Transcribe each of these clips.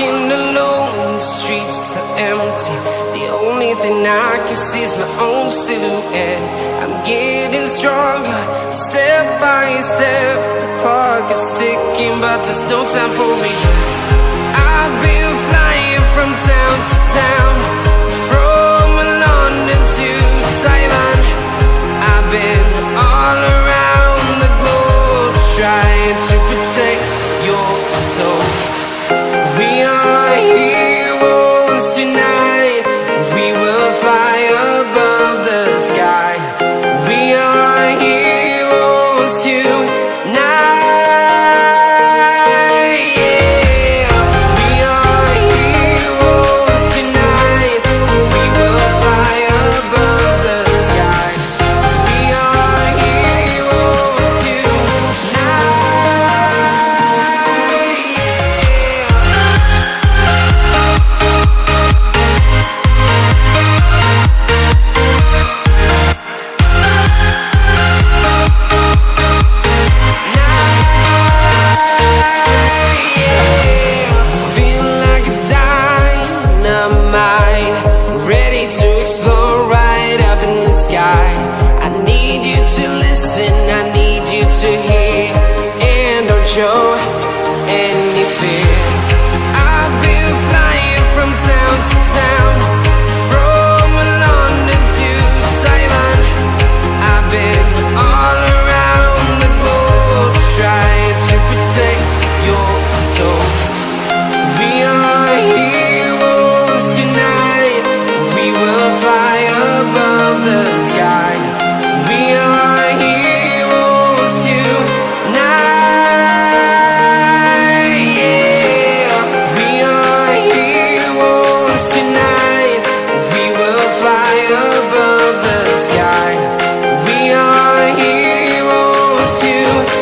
Walking alone, the streets are empty. The only thing I can see is my own silhouette. I'm getting stronger, step by step. The clock is ticking, but there's no time for me. I've been flying from town to town, from London to Taiwan. I've been all around the globe trying to protect your soul. We are heroes tonight. Show any heroes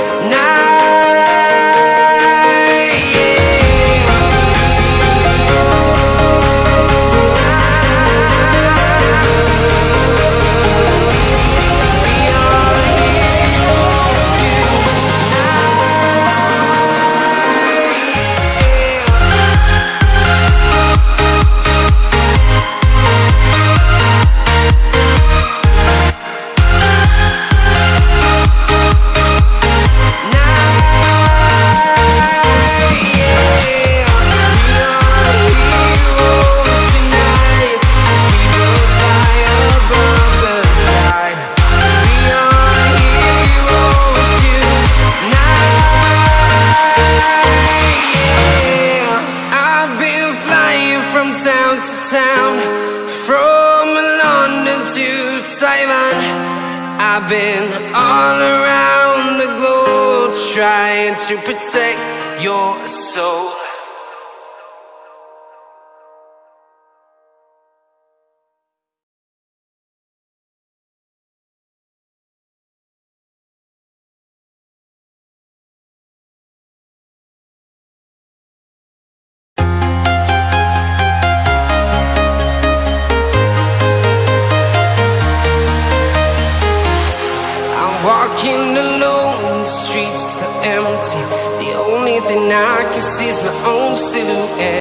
From town to town, from London to Taiwan. I've been all around the globe trying to protect your soul. Walking alone, the streets are empty. The only thing I can see is my own silhouette.